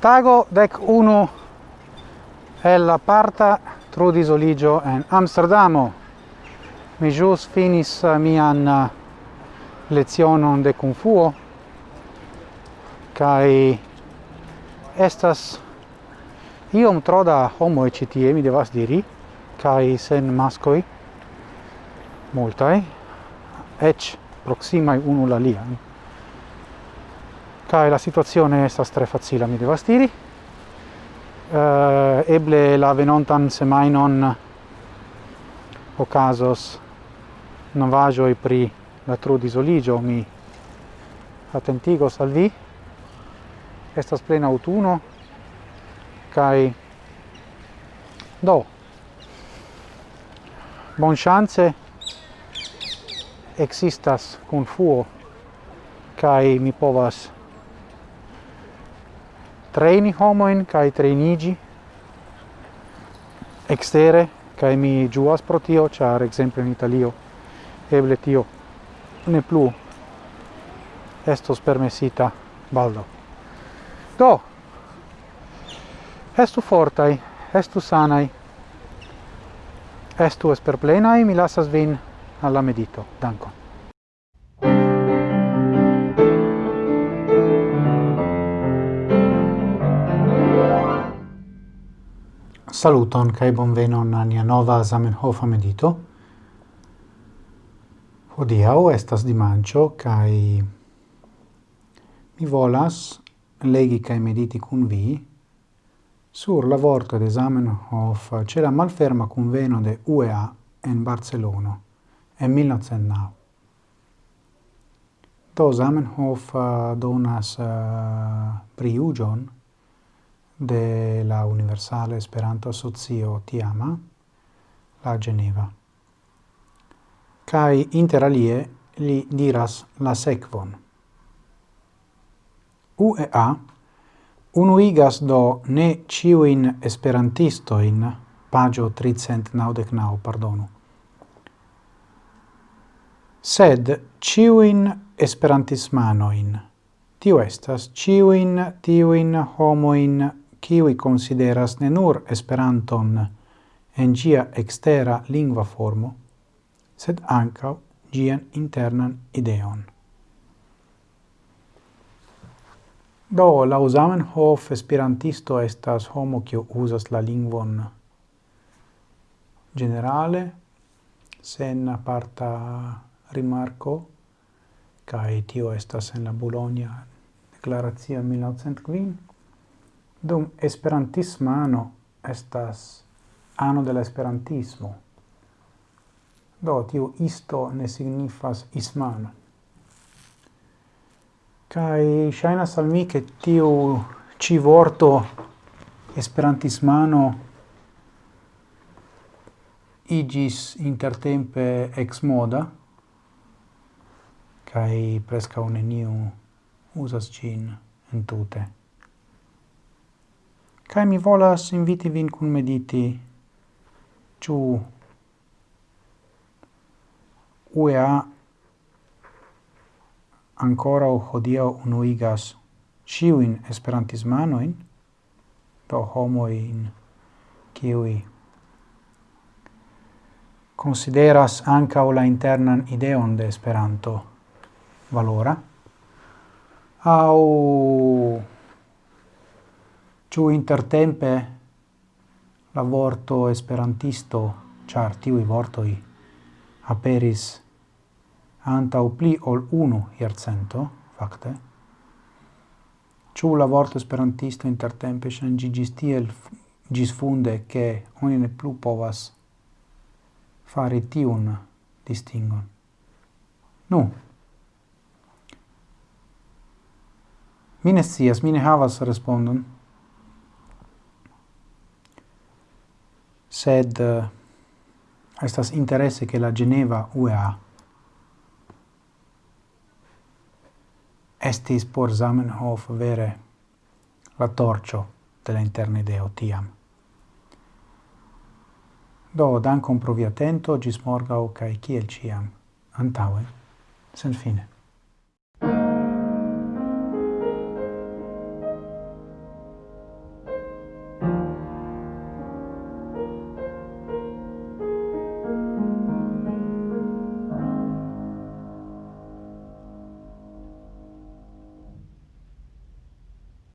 Tago dec uno el la parta trudis oligio en Amsterdamo. Mi jus finis eh, mian eh, lezionon de Kung Fuo, kai estas iom tro da e citie, mi devas diri, kai sen mascoi, multai, ec proxima unu la lia Kai la situazione estas tre facila mi devas diri. Uh, eble la venontan semai non vajo i pri la trudisoligio mi attentigos al vi. Estas plena autuno kai do bon chance existas kun fuo kai mi povas treni homoin kai trenigi extere kai mi juas pro tio char exemple in Italio eble tio ne plu estos permesita baldo. Do estu fortai estu sanai estu esperplenai mi lasas vin alla medito. Dankon. Saluton kai bonvenon a nia nova Zamenhof medito. Hodiaŭ estas dimanĉo kai mi volas legi kai mediti kun vi sur la vorto de Zamenhof c'è la malferma conveno de UEA en Barcelono en 1909. Do Zamenhof donas eh, uh, priugion de la Universale Esperanto Asocio Tiama, la Geneva. Kai interalie li diras la sekvon. UEA unuigas do ne ciuin esperantistoin, pagio 399, pardonu, sed ciuin esperantismanoin, tio estas ciuin tiuin homoin kiui consideras ne nur Esperanton en gia extera lingua formo, sed ancau gian internan ideon. Do, lau Zamenhof, esperantisto estas homo kiu uzas la lingvon generale, sen aparta rimarco, cae tio estas en la Bologna Declaratio 1905, Dum esperantisma ano estas ano de la esperantismo. Do, tiu isto ne signifas ismano. Kai shaina salmi ke tiu ci vorto esperantismano igis intertempe ex moda, kai presca un neniu usas gin entute. Kai mi volas inviti vin kun mediti. Ciu UEA ancora o hodio unuigas ciuin esperantismanoin, do homoin kiwi consideras ancao la internan ideon de Esperanto valora, au ciu intertempe la vorto esperantisto, char tiuj vortoi aperis antaŭ pli ol unu iercento, facte, ciu la vorto esperantisto intertempe ŝanĝiĝis tiel gis funde che oni ne plu povas fare tiun distingon. Nu, mine sias, mine havas respondon, sed eh, estas interesse che la Geneva UEA estis por Zamenhof vere la torcio della interne ideo tiam. Do, dankon pro vi atento, gis morgau, cae ciel ciam, antaue, sen fine.